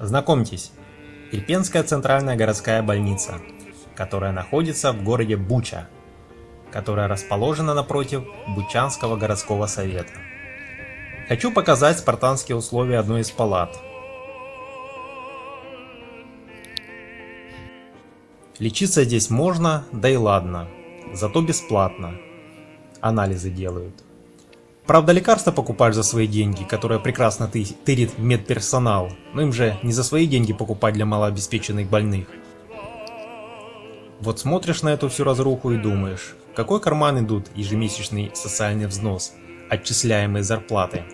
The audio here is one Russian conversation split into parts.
Знакомьтесь, Ирпенская центральная городская больница, которая находится в городе Буча, которая расположена напротив Бучанского городского совета. Хочу показать спартанские условия одной из палат. Лечиться здесь можно, да и ладно, зато бесплатно. Анализы делают. Правда, лекарства покупаешь за свои деньги, которые прекрасно ты тырит медперсонал, но им же не за свои деньги покупать для малообеспеченных больных. Вот смотришь на эту всю разруху и думаешь, какой карман идут ежемесячный социальный взнос, отчисляемые зарплаты.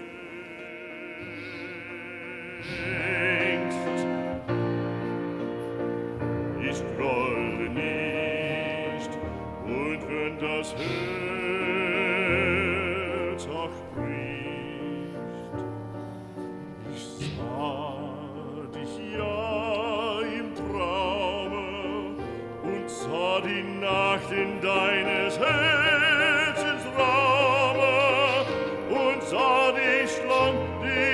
Ich sah dich ja im Traume und sah die Nacht in deines Herzens Raume und sah dich lang, die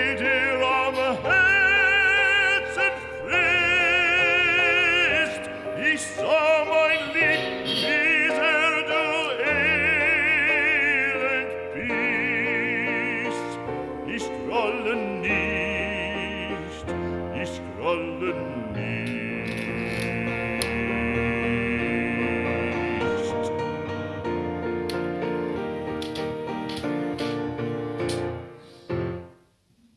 scrolle nicht, ich scrolle nicht.